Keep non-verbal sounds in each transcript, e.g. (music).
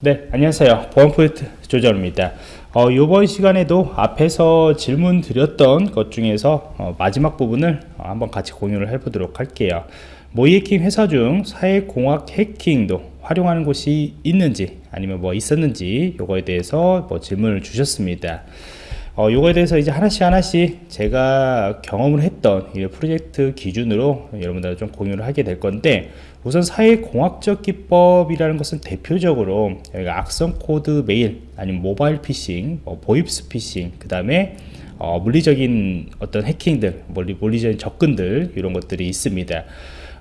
네 안녕하세요. 보안 포인트 조절입니다. 어, 이번 시간에도 앞에서 질문 드렸던 것 중에서 어, 마지막 부분을 어, 한번 같이 공유를 해 보도록 할게요. 모이해킹 회사 중 사회공학 해킹도 활용하는 곳이 있는지 아니면 뭐 있었는지 요거에 대해서 뭐 질문을 주셨습니다. 어, 요거에 대해서 이제 하나씩 하나씩 제가 경험을 했던 이 프로젝트 기준으로 여러분들 좀 공유를 하게 될 건데 우선 사회공학적 기법이라는 것은 대표적으로 여기가 악성 코드 메일 아니면 모바일 피싱 뭐 보이스 피싱 그 다음에 어, 물리적인 어떤 해킹들 물리, 물리적인 접근들 이런 것들이 있습니다.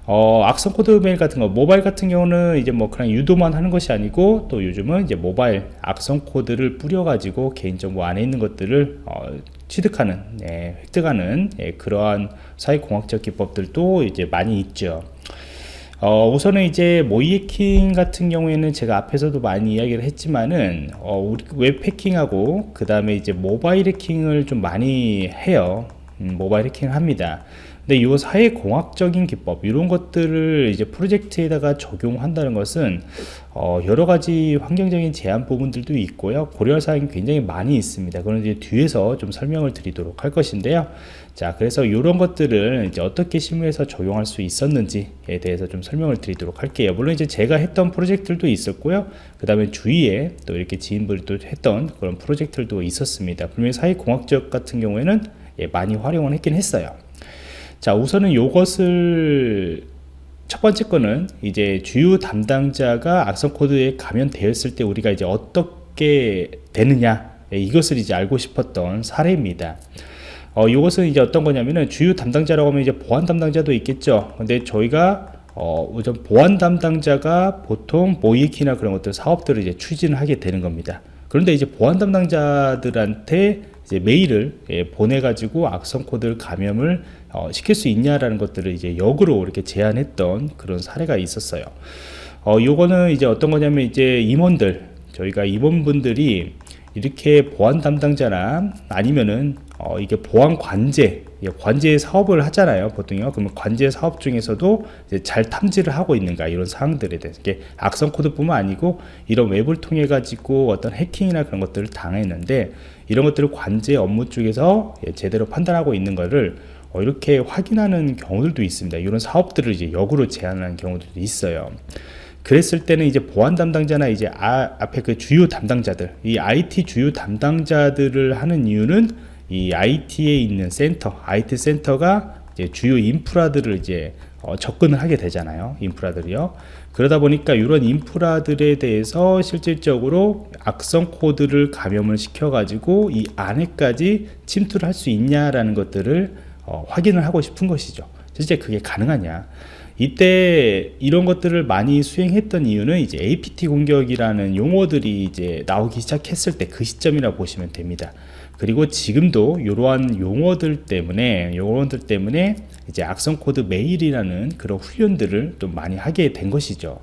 어, 악성 코드 메일 같은 거 모바일 같은 경우는 이제 뭐 그냥 유도만 하는 것이 아니고 또 요즘은 이제 모바일 악성 코드를 뿌려 가지고 개인정보 안에 있는 것들을 어, 취득하는 예, 획득하는 예, 그러한 사회공학적 기법들도 이제 많이 있죠 어, 우선은 이제 모이해킹 같은 경우에는 제가 앞에서도 많이 이야기를 했지만은 어, 웹 해킹하고 그 다음에 이제 모바일 해킹을 좀 많이 해요. 음, 모바일 해킹을 합니다 근데 이 사회 공학적인 기법 이런 것들을 이제 프로젝트에다가 적용한다는 것은 어, 여러 가지 환경적인 제한 부분들도 있고요. 고려할 사항이 굉장히 많이 있습니다. 그런 이제 뒤에서 좀 설명을 드리도록 할 것인데요. 자 그래서 이런 것들을 이제 어떻게 실무에서 적용할 수 있었는지에 대해서 좀 설명을 드리도록 할게요. 물론 이제 제가 했던 프로젝트들도 있었고요. 그 다음에 주위에 또 이렇게 지인들이 또 했던 그런 프로젝트들도 있었습니다. 분명히 사회공학적 같은 경우에는 예, 많이 활용을 했긴 했어요 자 우선은 이것을 첫 번째 거는 이제 주요 담당자가 악성 코드에 감염되었을 때 우리가 이제 어떻게 되느냐 예, 이것을 이제 알고 싶었던 사례입니다. 어, 이것은 이제 어떤 거냐면은 주요 담당자라고 하면 이제 보안 담당자도 있겠죠. 근데 저희가 어, 보안 담당자가 보통 모이키나 그런 것들 사업들을 이제 추진을 하게 되는 겁니다. 그런데 이제 보안 담당자들한테 이제 메일을 예, 보내가지고 악성 코드를 감염을 어, 시킬 수 있냐라는 것들을 이제 역으로 이렇게 제안했던 그런 사례가 있었어요. 어, 요거는 이제 어떤 거냐면 이제 임원들, 저희가 임원분들이 이렇게 보안 담당자나 아니면은 어, 이게 보안 관제, 관제 사업을 하잖아요 보통요. 그러면 관제 사업 중에서도 잘 탐지를 하고 있는가 이런 사항들에 대해서. 이게 악성 코드뿐만 아니고 이런 웹을 통해 가지고 어떤 해킹이나 그런 것들을 당했는데 이런 것들을 관제 업무 쪽에서 예, 제대로 판단하고 있는 것을 어, 이렇게 확인하는 경우들도 있습니다. 이런 사업들을 이제 역으로 제안하는 경우들도 있어요. 그랬을 때는 이제 보안 담당자나 이제 아, 앞에 그 주요 담당자들 이 IT 주요 담당자들을 하는 이유는 이 IT에 있는 센터 IT 센터가 주요 인프라들을 이제 어, 접근을 하게 되잖아요 인프라들이요. 그러다 보니까 이런 인프라들에 대해서 실질적으로 악성 코드를 감염을 시켜 가지고 이 안에까지 침투를 할 수 있냐라는 것들을 어, 확인을 하고 싶은 것이죠. 실제 그게 가능하냐? 이때 이런 것들을 많이 수행했던 이유는 이제 APT 공격이라는 용어들이 이제 나오기 시작했을 때 그 시점이라 보시면 됩니다. 그리고 지금도 이러한 용어들 때문에 용어들 때문에 이제 악성 코드 메일이라는 그런 훈련들을 좀 많이 하게 된 것이죠.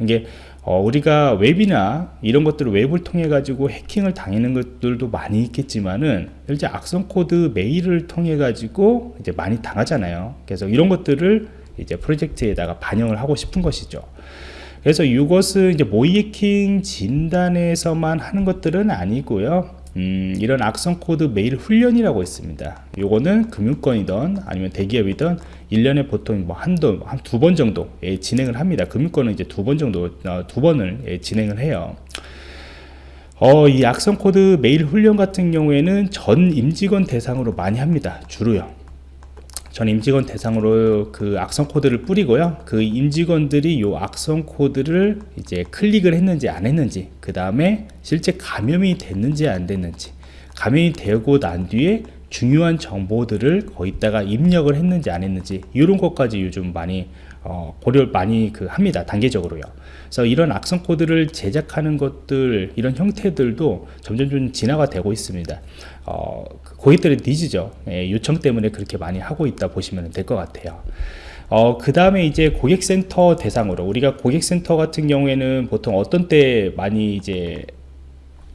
이게 어, 우리가 웹이나 이런 것들을 웹을 통해 가지고 해킹을 당하는 것들도 많이 있겠지만은 실제 악성 코드 메일을 통해 가지고 이제 많이 당하잖아요. 그래서 이런 것들을 이제 프로젝트에다가 반영을 하고 싶은 것이죠. 그래서 이것은 이제 모의해킹 진단에서만 하는 것들은 아니고요 음, 이런 악성 코드 메일 훈련이라고 있습니다. 요거는 금융권이든 아니면 대기업이든 1년에 보통 뭐 한도 한두 번 정도 예, 진행을 합니다. 금융권은 이제 두 번 정도 어, 두 번을 예, 진행을 해요. 어, 이 악성 코드 메일 훈련 같은 경우에는 전 임직원 대상으로 많이 합니다. 주로요. 전 임직원 대상으로 그 악성 코드를 뿌리고요. 그 임직원들이 요 악성 코드를 이제 클릭을 했는지 안 했는지 그 다음에 실제 감염이 됐는지 안 됐는지 감염이 되고 난 뒤에 중요한 정보들을 거기다가 입력을 했는지 안 했는지 이런 것까지 요즘 많이 어, 고려 많이 그 합니다 단계적으로요. 그래서 이런 악성 코드를 제작하는 것들 이런 형태들도 점점 좀 진화가 되고 있습니다 어, 고객들의 니즈죠. 예, 요청 때문에 그렇게 많이 하고 있다 보시면 될 것 같아요. 어, 그 다음에 이제 고객센터 대상으로 우리가 고객센터 같은 경우에는 보통 어떤 때 많이 이제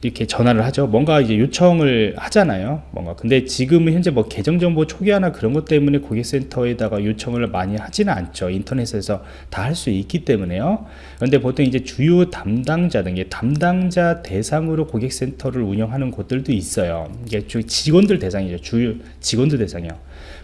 이렇게 전화를 하죠. 뭔가 이제 요청을 하잖아요. 뭔가 근데 지금은 현재 뭐 계정 정보 초기화나 그런 것 때문에 고객센터에다가 요청을 많이 하지는 않죠. 인터넷에서 다 할 수 있기 때문에요. 그런데 보통 이제 주요 담당자 등 담당자 대상으로 고객센터를 운영하는 곳들도 있어요. 이게 주 직원들 대상이죠. 주요 직원들 대상이요.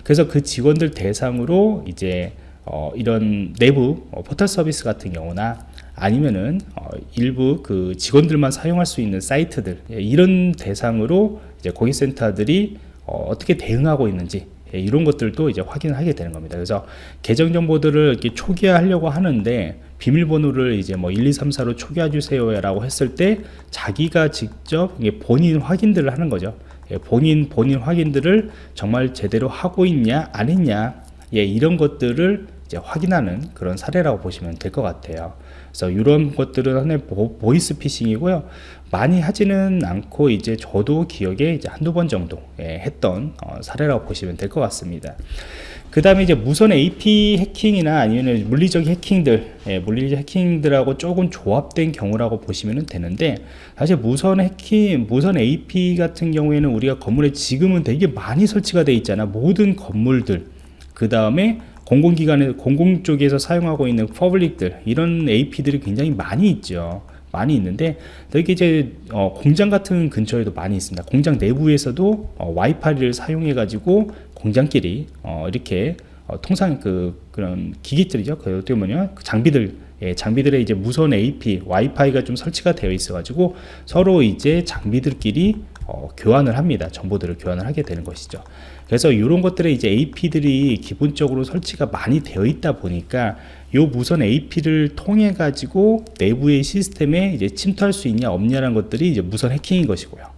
그래서 그 직원들 대상으로 이제 어, 이런 내부 어, 포털 서비스 같은 경우나 아니면은 어, 일부 그 직원들만 사용할 수 있는 사이트들 예, 이런 대상으로 이제 고객센터들이 어, 어떻게 대응하고 있는지 예, 이런 것들도 이제 확인을 하게 되는 겁니다. 그래서 계정 정보들을 이렇게 초기화하려고 하는데 비밀번호를 이제 뭐 1, 2, 3, 4로 초기화 주세요라고 했을 때 자기가 직접 본인 확인들을 하는 거죠. 예, 본인 본인 확인들을 정말 제대로 하고 있냐 안 했냐 예, 이런 것들을 이제 확인하는 그런 사례라고 보시면 될 것 같아요. 그래서 이런 것들은 하나의 보, 이스 피싱이고요. 많이 하지는 않고 이제 저도 기억에 이제 한두 번 정도 예, 했던 어, 사례라고 보시면 될 것 같습니다. 그 다음에 이제 무선 AP 해킹이나 아니면 물리적 해킹들, 예, 물리적 해킹들하고 조금 조합된 경우라고 보시면 되는데, 사실 무선 해킹, 무선 AP 같은 경우에는 우리가 건물에 지금은 되게 많이 설치가 되어 있잖아. 모든 건물들. 그 다음에 공공기관에 공공 쪽에서 사용하고 있는 public들 이런 AP들이 굉장히 많이 있죠. 많이 있는데 여기 이제 어, 공장 같은 근처에도 많이 있습니다. 공장 내부에서도 어, 와이파이를 사용해 가지고 공장끼리 어, 이렇게 어, 통상 그 그런 기기들이죠. 그 어떻게 장비들 예, 장비들의 이제 무선 AP, 와이파이가 좀 설치가 되어 있어 가지고 서로 이제 장비들끼리 어, 교환을 합니다. 정보들을 교환을 하게 되는 것이죠. 그래서 이런 것들에 이제 AP들이 기본적으로 설치가 많이 되어 있다 보니까 요 무선 AP를 통해 가지고 내부의 시스템에 이제 침투할 수 있냐 없냐라는 것들이 이제 무선 해킹인 것이고요.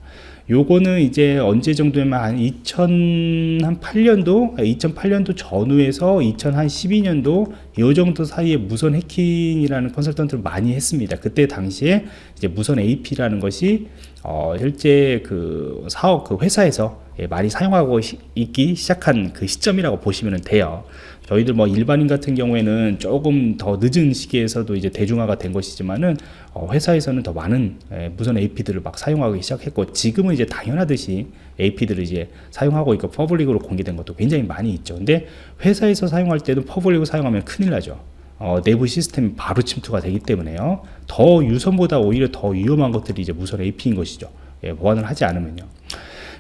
요거는 이제 언제 정도에만 한 2008년도 2008년도 전후에서 2012년도 요 정도 사이에 무선 해킹이라는 컨설턴트를 많이 했습니다. 그때 당시에 이제 무선 AP라는 것이 어 실제 그 사업 그 회사에서 예, 많이 사용하고 시, 있기 시작한 그 시점이라고 보시면 돼요. 저희들 뭐 일반인 같은 경우에는 조금 더 늦은 시기에서도 이제 대중화가 된 것이지만은 어, 회사에서는 더 많은 예, 무선 AP들을 막 사용하기 시작했고 지금은 이제 당연하듯이 AP들을 이제 사용하고 있고 public으로 공개된 것도 굉장히 많이 있죠. 근데 회사에서 사용할 때도 public을 사용하면 큰일 나죠. 어, 내부 시스템이 바로 침투가 되기 때문에요. 더 유선보다 오히려 더 위험한 것들이 이제 무선 AP인 것이죠. 예, 보안을 하지 않으면요.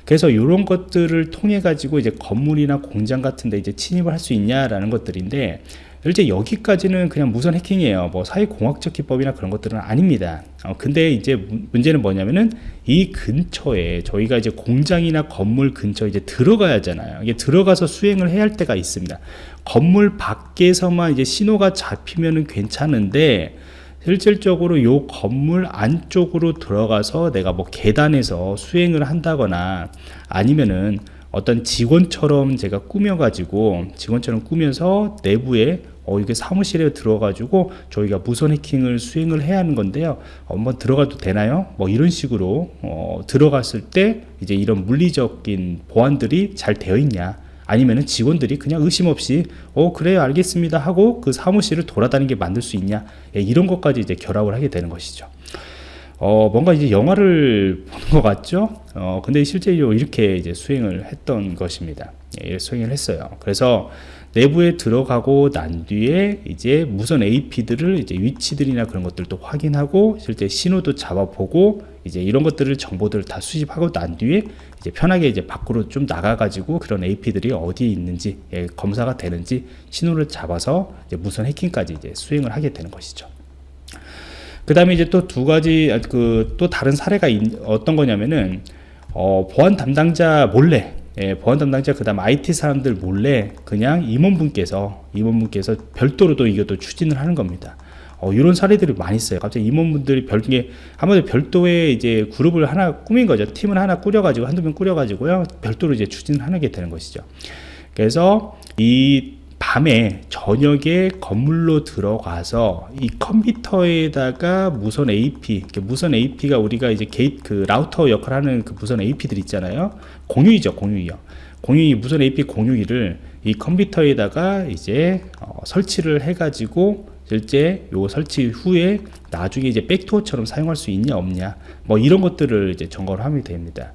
그래서 이런 것들을 통해 가지고 이제 건물이나 공장 같은데 이제 침입을 할 수 있냐라는 것들인데 실제 여기까지는 그냥 무선 해킹이에요. 뭐 사회공학적 기법이나 그런 것들은 아닙니다. 어, 근데 이제 문제는 뭐냐면은 이 근처에 저희가 이제 공장이나 건물 근처에 이제 들어가야 하잖아요. 이게 들어가서 수행을 해야 할 때가 있습니다. 건물 밖에서만 이제 신호가 잡히면은 괜찮은데 실질적으로 요 건물 안쪽으로 들어가서 내가 뭐 계단에서 수행을 한다거나 아니면은 어떤 직원처럼 제가 꾸며가지고 직원처럼 꾸며서 내부에 어 이게 사무실에 들어가지고 저희가 무선 해킹을 수행을 해야 하는 건데요. 한번 들어가도 되나요? 뭐 이런 식으로 어 들어갔을 때 이제 이런 물리적인 보안들이 잘 되어 있냐? 아니면은 직원들이 그냥 의심 없이 어 그래요 알겠습니다 하고 그 사무실을 돌아다니게 만들 수 있냐 예, 이런 것까지 이제 결합을 하게 되는 것이죠. 어 뭔가 이제 영화를 보는 것 같죠? 어 근데 실제로 이렇게 이제 수행을 했던 것입니다. 예, 수행을 했어요. 그래서 내부에 들어가고 난 뒤에 이제 무선 AP들을 이제 위치들이나 그런 것들도 확인하고 실제 신호도 잡아보고 이제 이런 것들을 정보들을 다 수집하고 난 뒤에 이제 편하게 이제 밖으로 좀 나가가지고 그런 AP들이 어디에 있는지 예, 검사가 되는지 신호를 잡아서 이제 무선 해킹까지 이제 수행을 하게 되는 것이죠. 그 다음에 이제 또 두 가지 아, 그또 다른 사례가 있, 어떤 거냐면은 어, 보안 담당자 몰래 예, 보안 담당자 그다음 IT 사람들 몰래 그냥 임원분께서 임원분께서 별도로 도이것도 추진을 하는 겁니다. 어, 이런 사례들이 많이 있어요. 갑자기 임원분들이 별개 한마디로 별도의 이제 그룹을 하나 꾸민 거죠. 팀을 하나 꾸려가지고 한두 명 꾸려가지고요. 별도로 이제 추진하게 되는 것이죠. 그래서 이 밤에 저녁에 건물로 들어가서 이 컴퓨터에다가 무선 AP, 무선 AP가 우리가 이제 게이트 그 라우터 역할하는 그 무선 AP들 있잖아요. 공유기죠, 공유기요. 공유기 무선 AP 공유기를 이 컴퓨터에다가 이제 어, 설치를 해가지고 실제 요 설치 후에 나중에 이제 백도어처럼 사용할 수 있냐 없냐 뭐 이런 것들을 이제 점검을 하면 됩니다.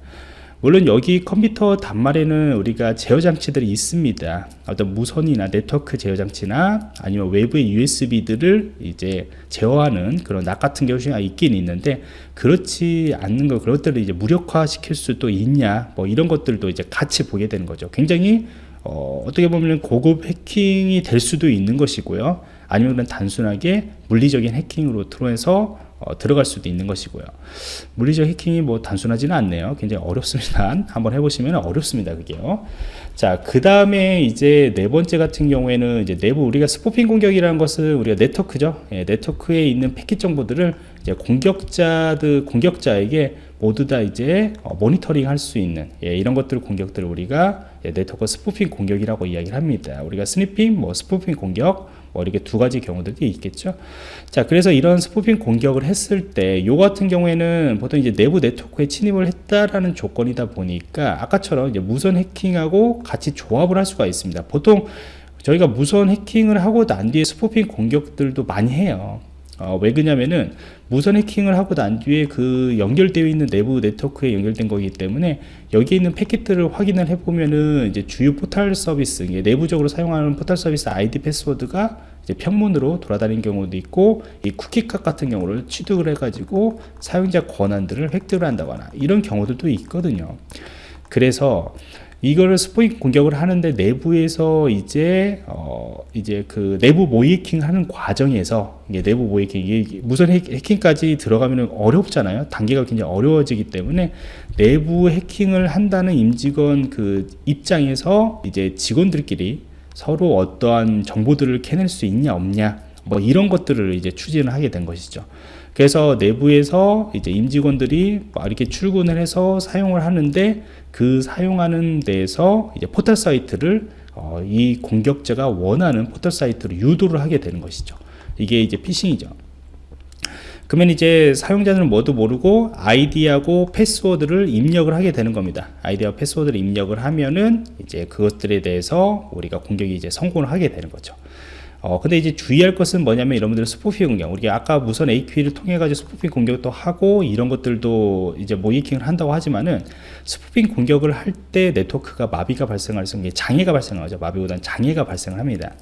물론 여기 컴퓨터 단말에는 우리가 제어 장치들이 있습니다. 어떤 무선이나 네트워크 제어 장치나 아니면 외부의 USB들을 이제 제어하는 그런 납 같은 경우가 있긴 있는데 그렇지 않는 거 그런 것들을 이제 무력화 시킬 수도 있냐 뭐 이런 것들도 이제 같이 보게 되는 거죠. 굉장히 어, 어떻게 보면 고급 해킹이 될 수도 있는 것이고요. 아니면 단순하게 물리적인 해킹으로 들어해서 어, 들어갈 수도 있는 것이고요. 물리적 해킹이 뭐 단순하지는 않네요. 굉장히 어렵습니다. (laughs) 한번 해보시면 어렵습니다. 그게요. 자, 그 다음에 이제 네 번째 같은 경우에는 이제 내부 우리가 spoofing 공격이라는 것은 우리가 네트워크죠. 예, 네트워크에 있는 패킷 정보들을 이제 공격자들 공격자에게 모두 다 이제 어, 모니터링 할 수 있는 예, 이런 것들 공격들을 우리가 예, 네트워크 spoofing 공격이라고 이야기를 합니다. 우리가 sniffing, 뭐 spoofing 공격, 뭐 이렇게 두 가지 경우들이 있겠죠. 자, 그래서 이런 spoofing 공격을 했을 때, 요 같은 경우에는 보통 이제 내부 네트워크에 침입을 했다라는 조건이다 보니까 아까처럼 이제 무선 해킹하고 같이 조합을 할 수가 있습니다. 보통 저희가 무선 해킹을 하고 난 뒤에 spoofing 공격들도 많이 해요. 어, 왜 그러냐면은 무선 해킹을 하고 난 뒤에 그 연결되어 있는 내부 네트워크에 연결된 거기 때문에 여기 있는 패킷들을 확인을 해보면은 이제 주요 포털 서비스 내부적으로 사용하는 포털 서비스 아이디 패스워드가 이제 평문으로 돌아다니는 경우도 있고 이 쿠키값 같은 경우를 취득을 해가지고 사용자 권한들을 획득을 한다거나 이런 경우들도 있거든요. 그래서 이거를 스포잉 공격을 하는데 내부에서 이제 어 이제 그 내부 모이킹 하는 과정에서 이게 내부 모이킹 이게 무선 해킹까지 들어가면 어렵잖아요. 단계가 굉장히 어려워지기 때문에 내부 해킹을 한다는 임직원 그 입장에서 이제 직원들끼리 서로 어떠한 정보들을 캐낼 수 있냐 없냐 뭐 이런 것들을 이제 추진을 하게 된 것이죠. 그래서 내부에서 이제 임직원들이 이렇게 출근을 해서 사용을 하는데 그 사용하는 데서 이제 포털 사이트를 어, 이 공격자가 원하는 포털 사이트로 유도를 하게 되는 것이죠. 이게 이제 피싱이죠. 그러면 이제 사용자는 뭐도 모르고 아이디하고 패스워드를 입력을 하게 되는 겁니다. 아이디와 패스워드를 입력을 하면은 이제 그것들에 대해서 우리가 공격이 이제 성공을 하게 되는 거죠. 어, 근데 이제 주의할 것은 뭐냐면 여러분들 spoofing 공격. 우리가 아까 무선 AP를 통해 가지고 spoofing 공격도 하고 이런 것들도 이제 모의해킹을 한다고 하지만은 spoofing 공격을 할 때 네트워크가 마비가 발생할 수 있는 게 장애가 발생하죠. 마비보다는 장애가 발생을 합니다.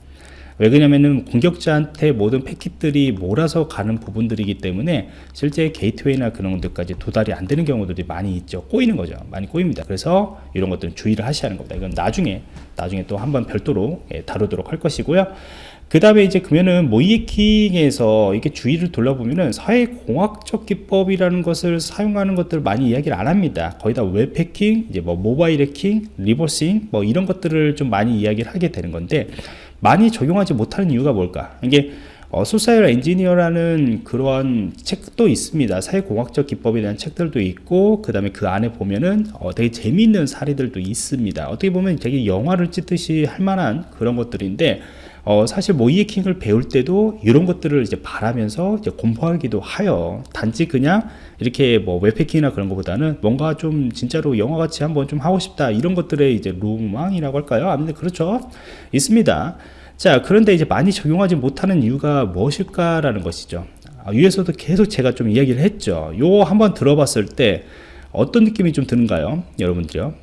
왜 그러냐면은 공격자한테 모든 패킷들이 몰아서 가는 부분들이기 때문에 실제 게이트웨이나 그런 것들까지 도달이 안 되는 경우들이 많이 있죠. 꼬이는 거죠. 많이 꼬입니다. 그래서 이런 것들은 주의를 하셔야 하는 겁니다. 이건 나중에 나중에 또 한번 별도로 예, 다루도록 할 것이고요 그 다음에 이제 그러면은 모의해킹에서 이렇게 주의를 돌려보면은 사회공학적 기법이라는 것을 사용하는 것들을 많이 이야기를 안 합니다. 거의 다 웹 해킹, 이제 뭐 모바일 해킹, reversing, 뭐 이런 것들을 좀 많이 이야기를 하게 되는 건데 많이 적용하지 못하는 이유가 뭘까? 이게 어, social engineer라는 그러한 책도 있습니다. 사회공학적 기법에 대한 책들도 있고, 그 다음에 그 안에 보면은 어, 되게 재미있는 사례들도 있습니다. 어떻게 보면 되게 영화를 찍듯이 할 만한 그런 것들인데, 어, 사실 모의해킹을 배울 때도 이런 것들을 이제 바라면서 이제 공부하기도 하여 단지 그냥 이렇게 뭐 웹해킹이나 그런 것보다는 뭔가 좀 진짜로 영화같이 한번 좀 하고 싶다 이런 것들의 이제 로망이라고 할까요? 아무튼 그렇죠. 있습니다. 자 그런데 이제 많이 적용하지 못하는 이유가 무엇일까라는 것이죠. 아, 위에서도 계속 제가 좀 이야기를 했죠. 요 한번 들어봤을 때 어떤 느낌이 좀 드는가요? 여러분들요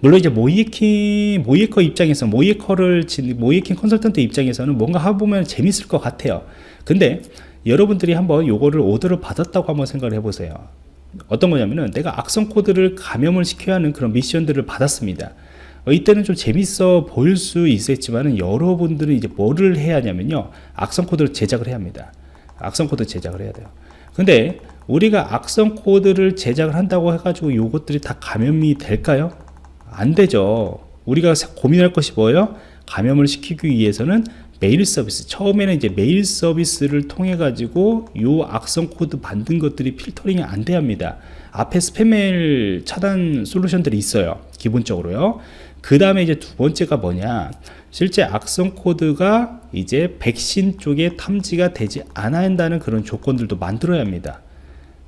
물론 이제 모이에킹 모이에커 입장에서 모이에커를 모이에킹 컨설턴트 입장에서는 뭔가 해보면 재밌을 것 같아요. 근데 여러분들이 한번 요거를 오더를 받았다고 한번 생각을 해보세요. 어떤 거냐면은 내가 악성 코드를 감염을 시켜야 하는 그런 미션들을 받았습니다. 어, 이때는 좀 재밌어 보일 수 있었지만은 여러분들은 이제 뭐를 해야 하냐면요. 악성 코드를 제작을 해야 합니다. 악성 코드 제작을 해야 돼요. 근데 우리가 악성 코드를 제작을 한다고 해가지고 요것들이 다 감염이 될까요? 안 되죠. 우리가 고민할 것이 뭐예요? 감염을 시키기 위해서는 메일 서비스. 처음에는 이제 메일 서비스를 통해 가지고 요 악성 코드 만든 것들이 필터링이 안 돼야 합니다. 앞에 스팸 메일 차단 솔루션들이 있어요 기본적으로요. 그 다음에 이제 두 번째가 뭐냐? 실제 악성 코드가 이제 백신 쪽에 탐지가 되지 않아야 한다는 그런 조건들도 만들어야 합니다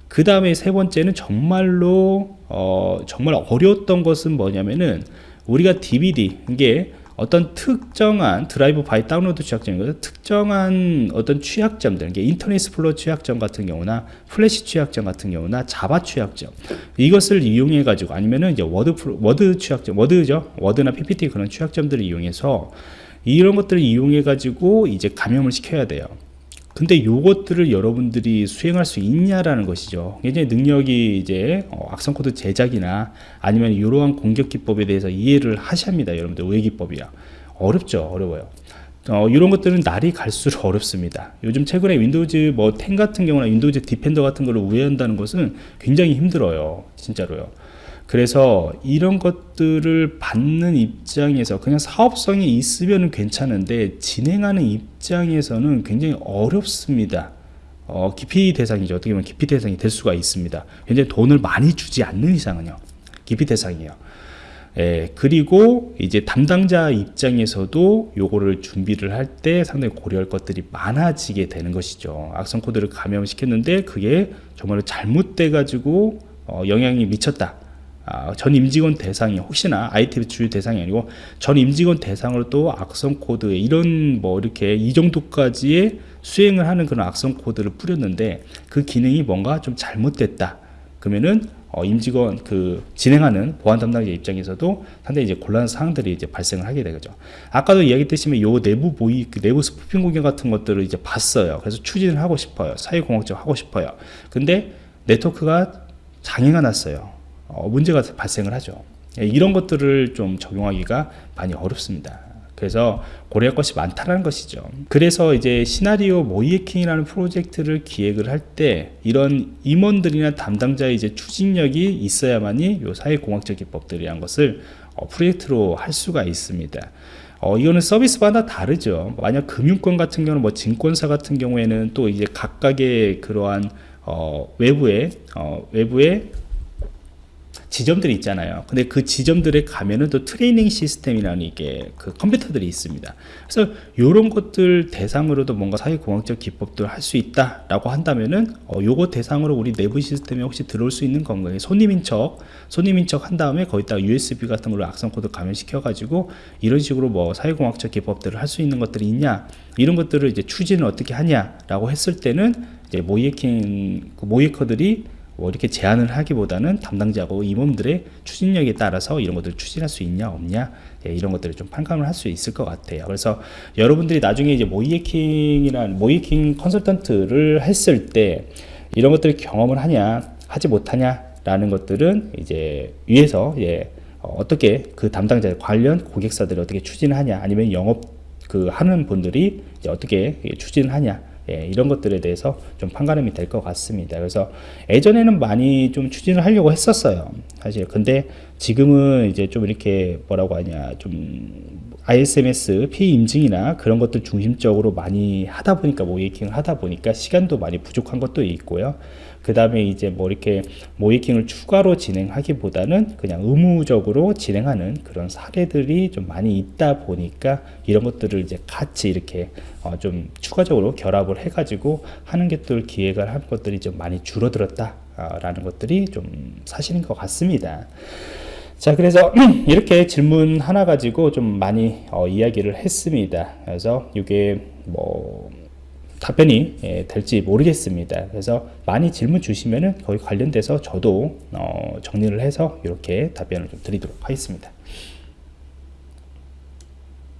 그 다음에 세 번째는 정말로 어, 정말 어려웠던 것은 뭐냐면은 우리가 DBD 이게 어떤 특정한 drive by download 취약점이거든 특정한 어떤 취약점들 이게 Internet Explorer 취약점 같은 경우나 플래시 취약점 같은 경우나 Java 취약점 이것을 이용해 가지고 아니면은 이제 Word Word 취약점 Word죠. Word나 ppt 그런 취약점들을 이용해서 이런 것들을 이용해 가지고 이제 감염을 시켜야 돼요 근데 요것들을 여러분들이 수행할 수 있냐라는 것이죠. 굉장히 능력이 이제 어, 악성 코드 제작이나 아니면 이러한 공격 기법에 대해서 이해를 하셔야 합니다. 여러분들 왜 기법이야? 어렵죠. 어려워요. 어, 이런 것들은 날이 갈수록 (laughs) 어렵습니다. 요즘 최근에 Windows 뭐 10 같은 경우나 Windows Defender 같은 걸로 우회한다는 것은 굉장히 힘들어요. 진짜로요. 그래서 이런 것들을 받는 입장에서 그냥 사업성이 있으면 괜찮은데 진행하는 입장에서는 굉장히 어렵습니다. 어, 기피 대상이죠. 어떻게 보면 기피 대상이 될 수가 있습니다. 굉장히 돈을 많이 주지 않는 이상은요. 기피 대상이에요. 예, 그리고 이제 담당자 입장에서도 요거를 준비를 할 때 상당히 고려할 것들이 많아지게 되는 것이죠. 악성 코드를 감염시켰는데 그게 정말로 잘못돼 가지고 어, 영향이 미쳤다. 아, 전 임직원 대상이 혹시나 IT 주요 대상이 아니고 전 임직원 대상으로 또 악성 코드 이런 뭐 이렇게 이 정도까지의 수행을 하는 그런 악성 코드를 뿌렸는데 그 기능이 뭔가 좀 잘못됐다. 그러면은 어, 임직원 그 진행하는 보안 담당자 입장에서도 상당히 이제 곤란한 사항들이 이제 발생을 하게 되죠. 아까도 이야기했듯이 요 내부 모의 그 내부 spoofing 공격 같은 것들을 이제 봤어요. 그래서 추진을 하고 싶어요. 사회공학적 하고 싶어요. 근데 네트워크가 장애가 났어요. 어, 문제가 발생을 하죠. 예, 이런 것들을 좀 적용하기가 많이 어렵습니다. 그래서 고려할 것이 많다는 것이죠. 그래서 이제 시나리오 모이해킹이라는 프로젝트를 기획을 할 때 이런 임원들이나 담당자의 이제 추진력이 있어야만이 요 사회공학적 기법들이란 것을 어, 프로젝트로 할 수가 있습니다. 어, 이거는 서비스마다 다르죠. 만약 금융권 같은 경우는 뭐 증권사 같은 경우에는 또 이제 각각의 그러한 어, 외부에 어, 외부에 지점들이 있잖아요. 근데 그 지점들에 가면은 또 트레이닝 시스템이라는 이게 그 컴퓨터들이 있습니다. 그래서 이런 것들 대상으로도 뭔가 사회공학적 기법들을 할수 있다 라고 한다면은 어, 요거 대상으로 우리 내부 시스템에 혹시 들어올 수 있는 건가요? 손님인 척, 손님인 척 한 다음에 거기다가 USB 같은 걸로 악성 코드 감염시켜 가지고 이런 식으로 뭐 사회공학적 기법들을 할 수 있는 것들이 있냐? 이런 것들을 이제 추진을 어떻게 하냐 라고 했을 때는 이제 모이해킹 그 모이커들이 뭐 이렇게 제안을 하기보다는 담당자고 임원들의 추진력에 따라서 이런 것들을 추진할 수 있냐 없냐 예, 이런 것들을 좀 판단을 할 수 있을 것 같아요. 그래서 여러분들이 나중에 이제 모이해킹이란 모이해킹 컨설턴트를 했을 때 이런 것들을 경험을 하냐 하지 못하냐 라는 것들은 이제 위에서 예, 어, 어떻게 그 담당자 관련 고객사들을 어떻게 추진을 하냐 아니면 영업 그 하는 분들이 어떻게 추진을 하냐 예, 이런 것들에 대해서 좀 판가름이 될 것 같습니다. 그래서 예전에는 많이 좀 추진을 하려고 했었어요. 사실. 근데 지금은 이제 좀 이렇게 뭐라고 하냐, 좀 ISMS 피해 임증이나 그런 것들 중심적으로 많이 하다 보니까 모이킹을 하다 보니까 시간도 많이 부족한 것도 있고요. 그 다음에 이제 뭐 이렇게 모이킹을 추가로 진행하기보다는 그냥 의무적으로 진행하는 그런 사례들이 좀 많이 있다 보니까 이런 것들을 이제 같이 이렇게 어, 좀 추가적으로 결합을 해가지고 하는 것들 기획을 한 것들이 좀 많이 줄어들었다 라는 것들이 좀 사실인 것 같습니다. 자 그래서 (clears throat) 이렇게 질문 하나 가지고 좀 많이 어, 이야기를 했습니다 그래서 이게 뭐 답변이 예, 될지 모르겠습니다. 그래서 많이 질문 주시면은 거기 관련돼서 저도 어, 정리를 해서 이렇게 답변을 좀 드리도록 하겠습니다